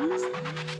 Mm-hmm.